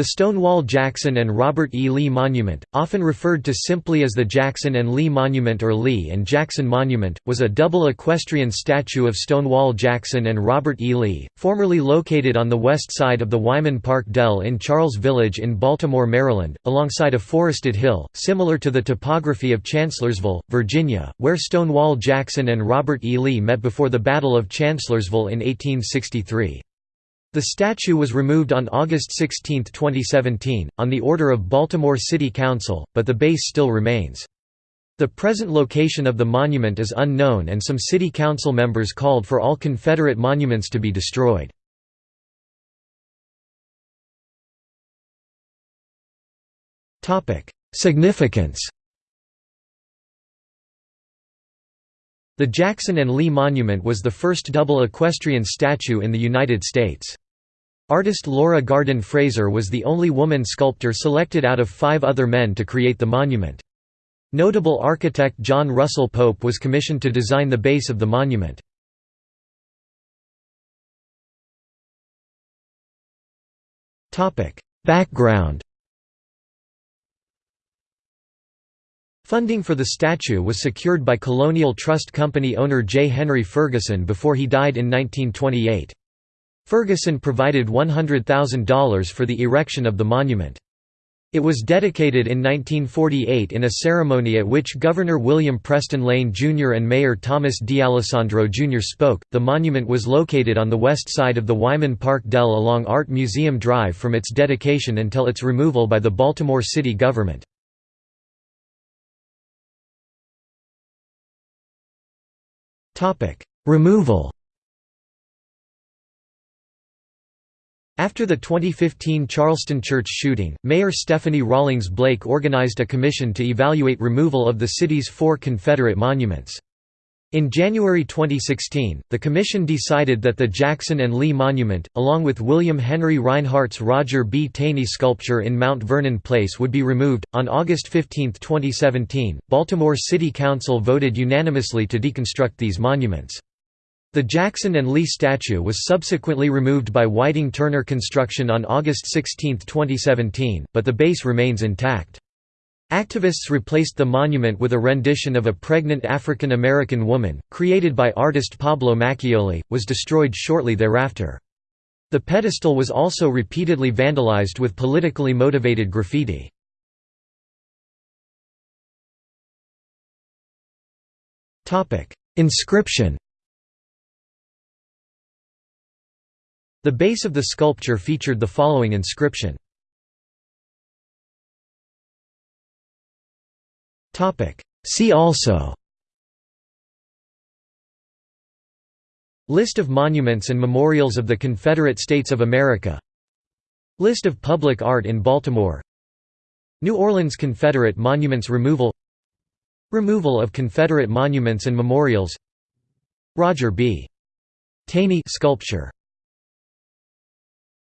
The Stonewall Jackson and Robert E. Lee Monument, often referred to simply as the Jackson and Lee Monument or Lee and Jackson Monument, was a double equestrian statue of Stonewall Jackson and Robert E. Lee, formerly located on the west side of the Wyman Park Dell in Charles Village in Baltimore, Maryland, alongside a forested hill, similar to the topography of Chancellorsville, Virginia, where Stonewall Jackson and Robert E. Lee met before the Battle of Chancellorsville in 1863. The statue was removed on August 16, 2017, on the order of Baltimore City Council, but the base still remains. The present location of the monument is unknown and some city council members called for all Confederate monuments to be destroyed. Significance The Jackson and Lee Monument was the first double equestrian statue in the United States. Artist Laura Gardin Fraser was the only woman sculptor selected out of five other men to create the monument. Notable architect John Russell Pope was commissioned to design the base of the monument. Background Funding for the statue was secured by Colonial Trust Company owner J. Henry Ferguson before he died in 1928. Ferguson provided $100,000 for the erection of the monument. It was dedicated in 1948 in a ceremony at which Governor William Preston Lane Jr. and Mayor Thomas D'Alesandro Jr. spoke. The monument was located on the west side of the Wyman Park Dell along Art Museum Drive from its dedication until its removal by the Baltimore city government. Removal After the 2015 Charleston church shooting, Mayor Stephanie Rawlings Blake organized a commission to evaluate removal of the city's four Confederate monuments. In January 2016, the commission decided that the Jackson and Lee Monument, along with William Henry Rinehart's Roger B. Taney sculpture in Mount Vernon Place, would be removed. On August 15, 2017, Baltimore City Council voted unanimously to deconstruct these monuments. The Jackson and Lee statue was subsequently removed by Whiting Turner Construction on August 16, 2017, but the base remains intact. Activists replaced the monument with a rendition of a pregnant African American woman, created by artist Pablo Machioli, was destroyed shortly thereafter. The pedestal was also repeatedly vandalized with politically motivated graffiti. Inscription The base of the sculpture featured the following inscription See also. List of monuments and memorials of the Confederate States of America. List of public art in Baltimore. New Orleans Confederate Monuments Removal. Removal of Confederate monuments and memorials. Roger B. Taney sculpture